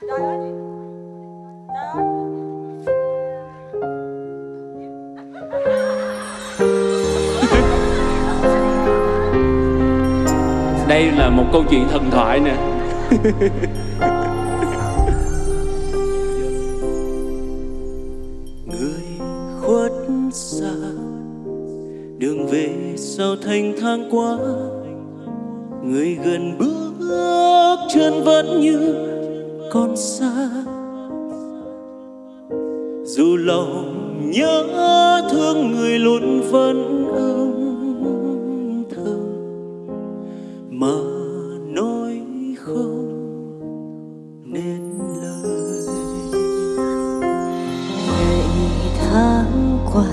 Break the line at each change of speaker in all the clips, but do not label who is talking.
Trời ơi. Trời ơi
đây là một câu chuyện thần thoại nè.
Người khuất xa đường về sau thanh thang quá người gần bước chân vẫn như còn xa. Dù lòng nhớ thương người luôn vẫn âm thầm, mà nói không nên lời.
Ngày tháng qua,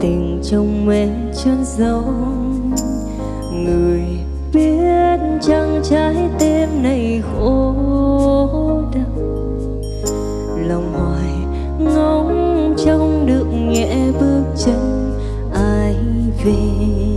tình trong em chân giấu người biết chăng trái tim này khổ đau. Lòng hoài ngóng trông được nhẹ bước chân ai về.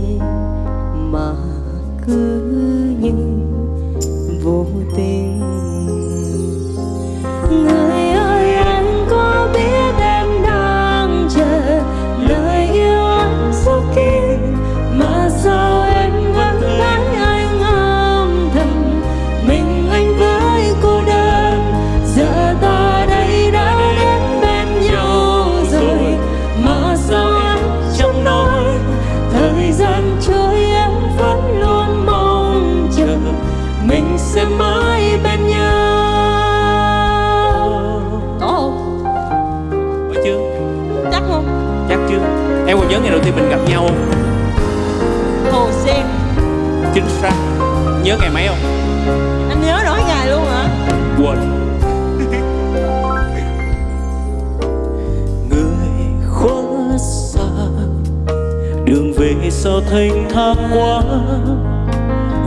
Mình sẽ mãi bên nhau. Có không?
Có chưa
chắc không?
Chắc chưa em còn nhớ ngày đầu tiên mình gặp nhau không?
Hồ Sen.
Chính xác. Nhớ ngày mấy không?
Anh nhớ nổi ngày luôn hả?
Quên.
Người khuất xa. Đường về sau thanh thang quá.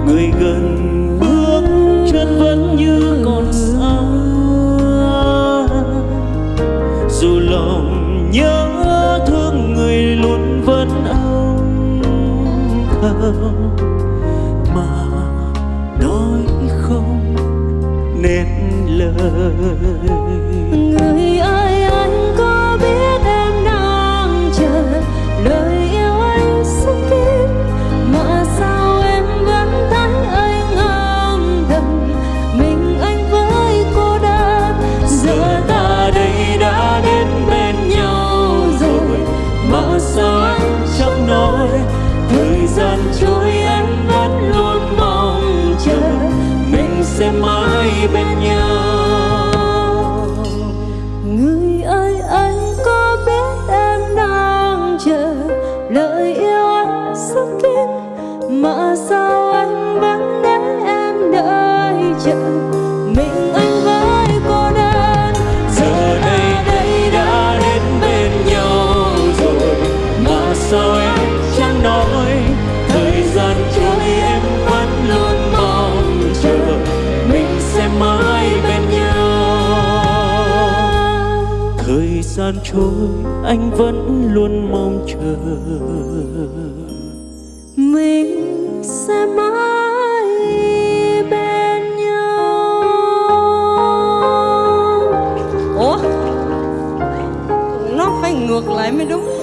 Người gần chân vẫn như còn xa dù lòng nhớ thương người luôn vẫn âm thầm, mà nói không nên lời.
Lời yêu anh sâu kín mà sao anh vẫn để em đợi chờ?
Thời gian trôi, anh vẫn luôn mong chờ.
Mình sẽ mãi bên nhau.
Ủa? Nó phải ngược lại mới đúng.